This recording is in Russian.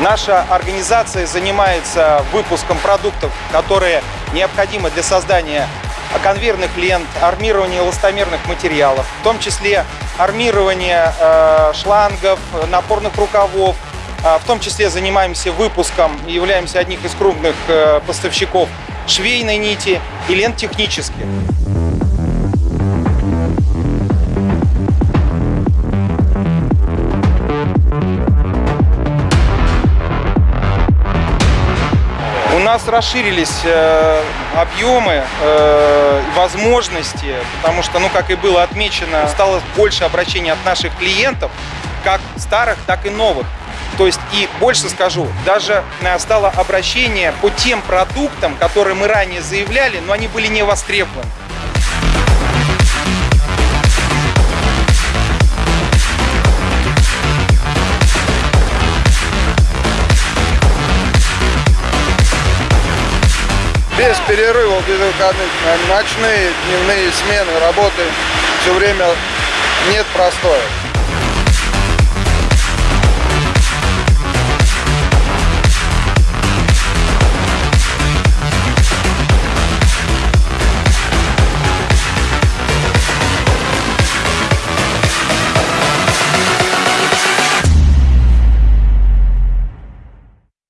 Наша организация занимается выпуском продуктов, которые необходимы для создания конвейерных лент, армирования эластомерных материалов, в том числе армирование э, шлангов, напорных рукавов, э, в том числе занимаемся выпуском и являемся одним из крупных э, поставщиков швейной нити и лент технических. Нас расширились э, объемы, э, возможности, потому что, ну, как и было отмечено, стало больше обращений от наших клиентов, как старых, так и новых. То есть и больше скажу, даже э, стало обращение по тем продуктам, которые мы ранее заявляли, но они были не востребованы. Без перерывов, без выходных, ночные, дневные смены, работы, все время нет простоя.